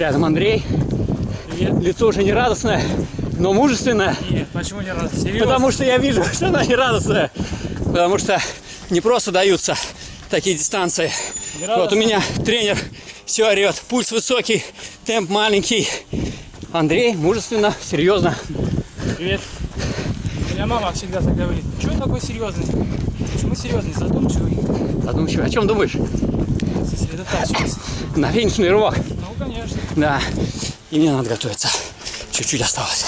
Рядом Андрей. Привет. Лицо уже не радостное, но мужественное. Нет, почему не рад? Серьезно? Потому что я вижу, что она не радостная. Потому что не просто даются такие дистанции. Не Вот у меня тренер все орет. Пульс высокий, темп маленький. Андрей мужественно, серьезно. Привет. У меня мама всегда так говорит. Чего такой серьезный? Почему серьезный? Задумчивый. Задумчиво. О чем думаешь? Сосредотачивайся. На финишный рывок. Ну, конечно. Да. И мне надо готовиться. Чуть-чуть осталось.